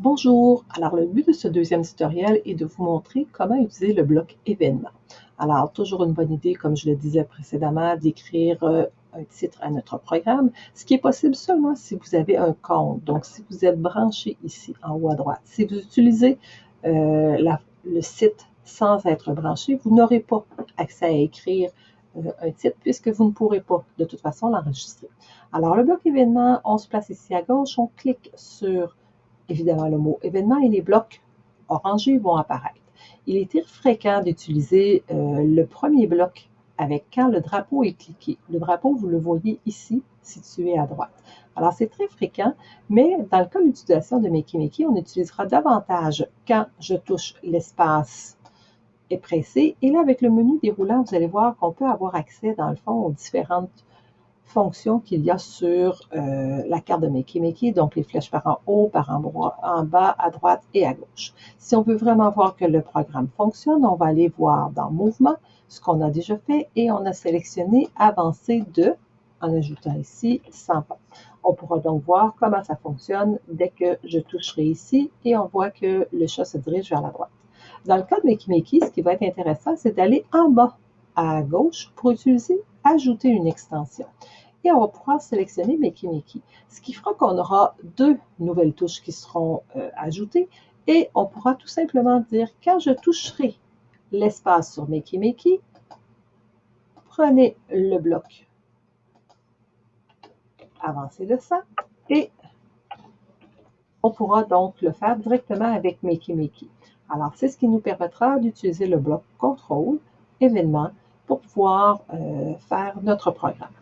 Bonjour, alors le but de ce deuxième tutoriel est de vous montrer comment utiliser le bloc événement. Alors, toujours une bonne idée, comme je le disais précédemment, d'écrire euh, un titre à notre programme, ce qui est possible seulement si vous avez un compte. Donc, si vous êtes branché ici en haut à droite, si vous utilisez euh, le site sans être branché, vous n'aurez pas accès à écrire euh, un titre puisque vous ne pourrez pas de toute façon l'enregistrer. Alors, le bloc événement, on se place ici à gauche, on clique sur évidemment le mot événement et les blocs orangés vont apparaître. Il est très fréquent d'utiliser euh, le premier bloc avec quand le drapeau est cliqué. Le drapeau, vous le voyez ici, situé à droite. Alors, c'est très fréquent, mais dans le cas de l'utilisation de Makey on utilisera davantage quand je touche l'espace est pressé. Et là, avec le menu déroulant, vous allez voir qu'on peut avoir accès, dans le fond, aux différentes fonctions qu'il y a sur euh, la carte de Makey donc les flèches par en haut, par en, bas, à droite et à gauche. Si on veut vraiment voir que le programme fonctionne, on va aller voir dans Mouvement, ce qu'on a déjà fait, et on a sélectionné Avancer de, en ajoutant ici 100 pas. On pourra donc voir comment ça fonctionne dès que je toucherai ici, et on voit que le chat se dirige vers la droite. Dans le cas de Makey ce qui va être intéressant, c'est d'aller en bas à gauche pour utiliser Ajouter une extension. Et on va pouvoir sélectionner Makey Ce qui fera qu'on aura deux nouvelles touches qui seront euh, ajoutées et on pourra tout simplement dire quand je toucherai l'espace sur Makey prenez le bloc. Avancé de ça et on pourra donc le faire directement avec Makey Alors, c'est ce qui nous permettra d'utiliser le bloc contrôle événement pour pouvoir euh, faire notre programme.